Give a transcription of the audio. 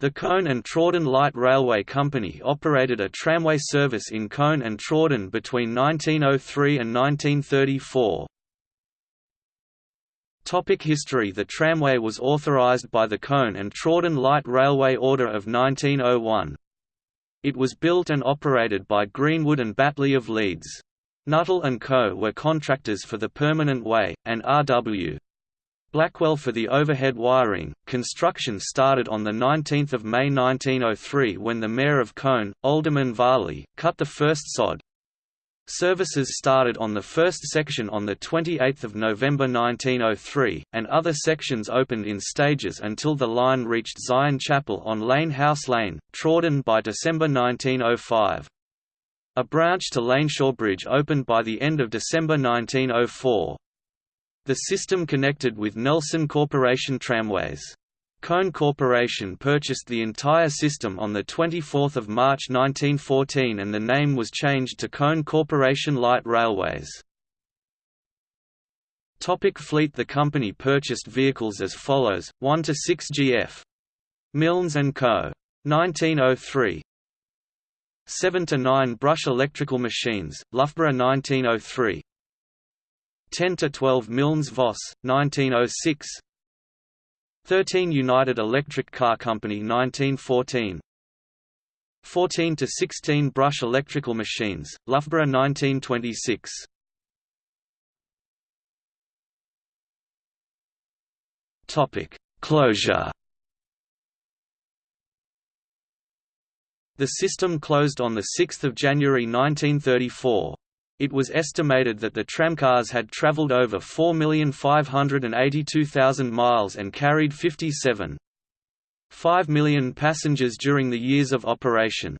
The Colne and Trawden Light Railway Company operated a tramway service in Colne and Trawden between 1903 and 1934. Topic history The tramway was authorised by the Colne and Trawden Light Railway Order of 1901. It was built and operated by Greenwood and Batley of Leeds. Nuttall and Co. were contractors for the permanent way, and R.W. Blackwell for the overhead wiring. Construction started on 19 May 1903 when the Mayor of Colne, Alderman Varley, cut the first sod. Services started on the first section on 28 November 1903, and other sections opened in stages until the line reached Zion Chapel on Lane House Lane, Trawden by December 1905. A branch to Laneshaw Bridge opened by the end of December 1904. The system connected with Nelson Corporation Tramways. Colne Corporation purchased the entire system on 24 March 1914 and the name was changed to Colne Corporation Light Railways. Topic fleet The company purchased vehicles as follows, 1 to 6 GF. Milnes & Co. 1903 7 to 9 Brush electrical machines, Loughborough 1903 10 to 12 Milnes Voss 1906 13 United Electric Car Company 1914 14 to 16 Brush electrical machines Loughborough 1926 Topic Closure. The system closed on 6 January 1934. It was estimated that the tramcars had traveled over 4,582,000 miles and carried 57.5 million passengers during the years of operation.